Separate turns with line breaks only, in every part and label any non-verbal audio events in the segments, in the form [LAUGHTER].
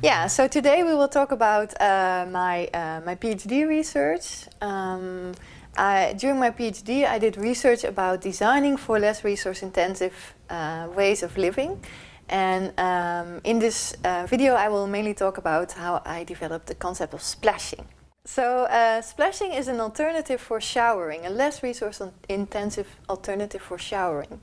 Yeah, so today we will talk about uh, my, uh, my PhD research. Um, I, during my PhD I did research about designing for less resource intensive uh, ways of living. And um, in this uh, video I will mainly talk about how I developed the concept of splashing. So uh, splashing is an alternative for showering, a less resource intensive alternative for showering.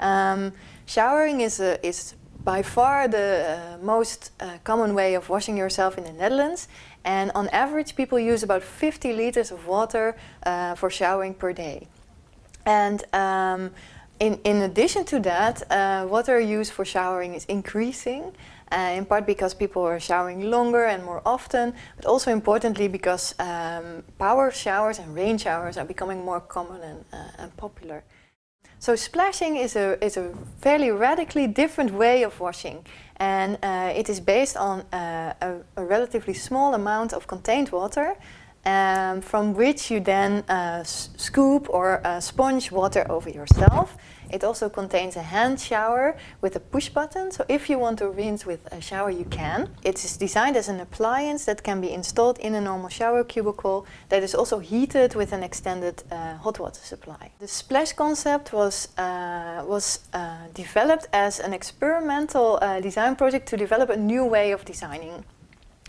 Um, showering is, a, is by far the uh, most uh, common way of washing yourself in the Netherlands and on average people use about 50 liters of water uh, for showering per day. And um, in, in addition to that, uh, water use for showering is increasing uh, in part because people are showering longer and more often, but also importantly because um, power showers and rain showers are becoming more common and, uh, and popular. So splashing is a, is a fairly radically different way of washing. And uh, it is based on uh, a, a, relatively small amount of contained water um, from which you then uh, scoop or uh, sponge water over yourself. It also contains a hand shower with a push button, so if you want to rinse with a shower you can. It is designed as an appliance that can be installed in a normal shower cubicle that is also heated with an extended uh, hot water supply. The splash concept was, uh, was uh, developed as an experimental uh, design project to develop a new way of designing.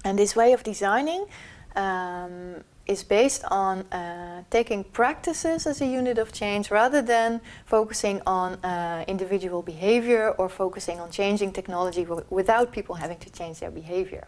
And this way of designing um, is based on uh, taking practices as a unit of change rather than focusing on uh, individual behavior or focusing on changing technology without people having to change their behavior.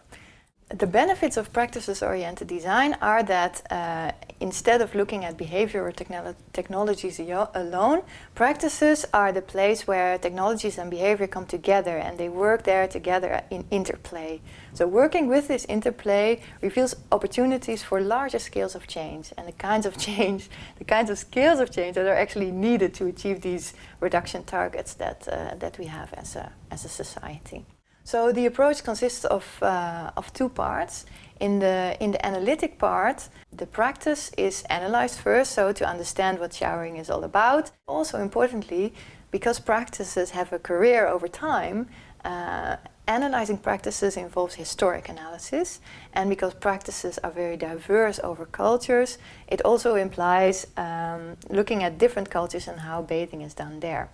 The benefits of practices-oriented design are that uh, instead of looking at behavior or technolo technologies alone, practices are the place where technologies and behavior come together and they work there together in interplay. So working with this interplay reveals opportunities for larger scales of change and the kinds of [LAUGHS] change, the kinds of scales of change that are actually needed to achieve these reduction targets that, uh, that we have as a, as a society. So the approach consists of, uh, of two parts. In the, in the analytic part, the practice is analyzed first, so to understand what showering is all about. Also importantly, because practices have a career over time, uh, analyzing practices involves historic analysis and because practices are very diverse over cultures, it also implies um, looking at different cultures and how bathing is done there.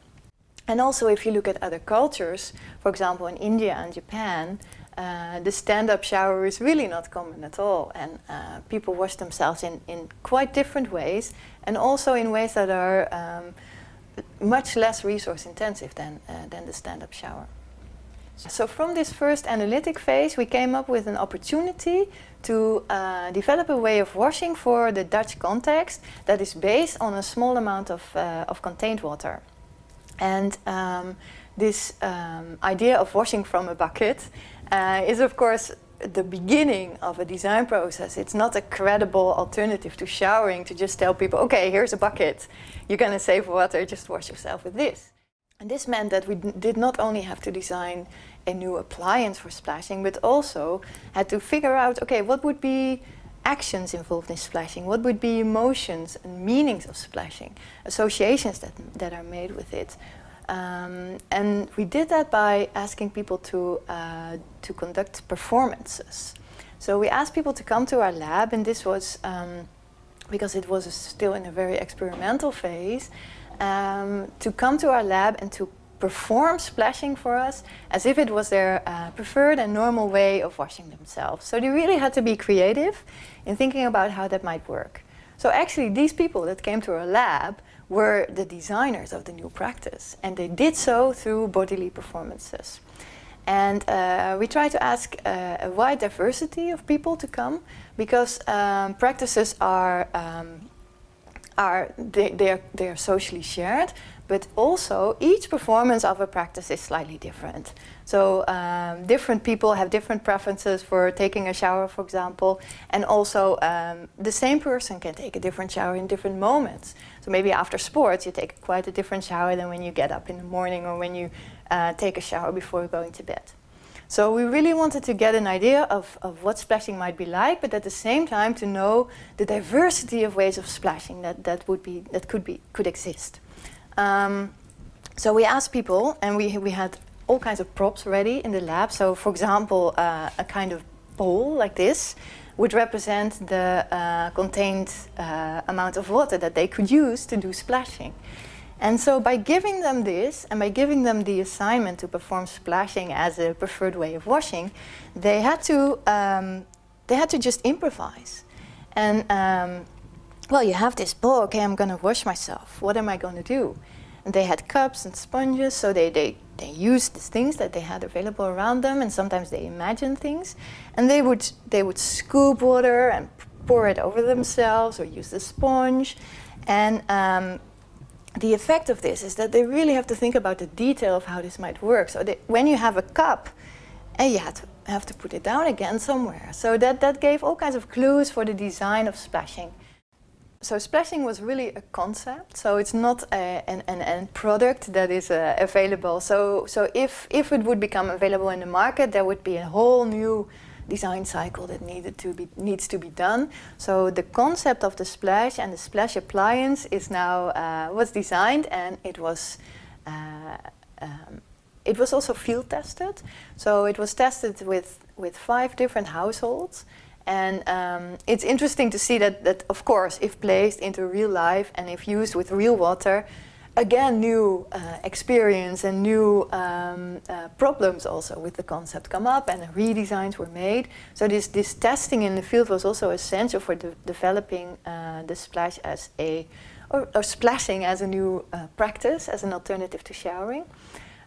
And also if you look at other cultures, for example in India and Japan, uh, the stand-up shower is really not common at all and uh, people wash themselves in, in quite different ways and also in ways that are um, much less resource intensive than, uh, than the stand-up shower. So from this first analytic phase we came up with an opportunity to uh, develop a way of washing for the Dutch context that is based on a small amount of, uh, of contained water. And um, this um, idea of washing from a bucket uh, is of course the beginning of a design process. It's not a credible alternative to showering to just tell people, okay, here's a bucket. You're going to save water, just wash yourself with this. And this meant that we did not only have to design a new appliance for splashing, but also had to figure out, okay, what would be actions involved in splashing? What would be emotions and meanings of splashing? Associations that, that are made with it. Um, and we did that by asking people to, uh, to conduct performances. So we asked people to come to our lab and this was, um, because it was still in a very experimental phase, um, to come to our lab and to perform splashing for us as if it was their uh, preferred and normal way of washing themselves. So they really had to be creative in thinking about how that might work. So actually these people that came to our lab were the designers of the new practice and they did so through bodily performances. And uh, we try to ask uh, a wide diversity of people to come because um, practices are, um, are they, they, are, they are socially shared, but also each performance of a practice is slightly different. So um, different people have different preferences for taking a shower, for example, and also um, the same person can take a different shower in different moments. So maybe after sports you take quite a different shower than when you get up in the morning or when you uh, take a shower before going to bed. So we really wanted to get an idea of, of what splashing might be like, but at the same time to know the diversity of ways of splashing that, that would be that could be could exist. Um, so we asked people, and we, we had all kinds of props ready in the lab. So for example, uh, a kind of bowl like this would represent the uh, contained uh, amount of water that they could use to do splashing. And so by giving them this and by giving them the assignment to perform splashing as a preferred way of washing, they had to, um, they had to just improvise. And um, well, you have this bowl, okay, I'm going to wash myself. What am I going to do? And they had cups and sponges, so they, they, they used the things that they had available around them, and sometimes they imagined things. And they would, they would scoop water and pour it over themselves or use the sponge. And um, the effect of this is that they really have to think about the detail of how this might work. So they, when you have a cup, and you have to, have to put it down again somewhere. So that, that gave all kinds of clues for the design of splashing. So splashing was really a concept, so it's not a, an, an end product that is uh, available. So, so if, if it would become available in the market, there would be a whole new design cycle that needed to be, needs to be done. So the concept of the splash and the splash appliance is now, uh, was designed and it was, uh, um, it was also field tested. So it was tested with, with five different households and um, it's interesting to see that, that, of course, if placed into real life and if used with real water, again, new uh, experience and new um, uh, problems also with the concept come up and redesigns were made. So this, this testing in the field was also essential for de developing uh, the splash as a, or, or, splashing as a new uh, practice, as an alternative to showering.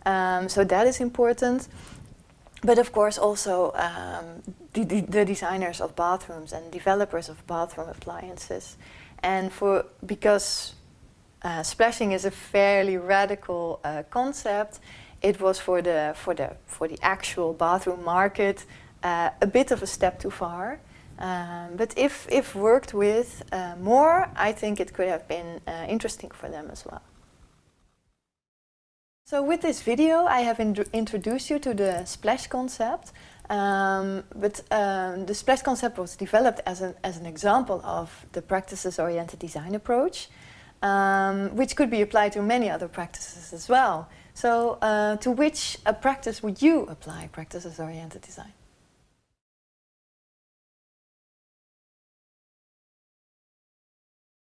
Um, so that is important. But of course also um, the, the, the, designers of bathrooms and developers of bathroom appliances. And for because uh, splashing is a fairly radical uh, concept, it was for the, for the, for the actual bathroom market uh, a bit of a step too far. Um, but if, if worked with uh, more, I think it could have been uh, interesting for them as well. So with this video I have introduced you to the splash concept. Um, but um, the splash concept was developed as an, as an example of the practices-oriented design approach, um, which could be applied to many other practices as well. So uh, to which a practice would you apply practices-oriented design?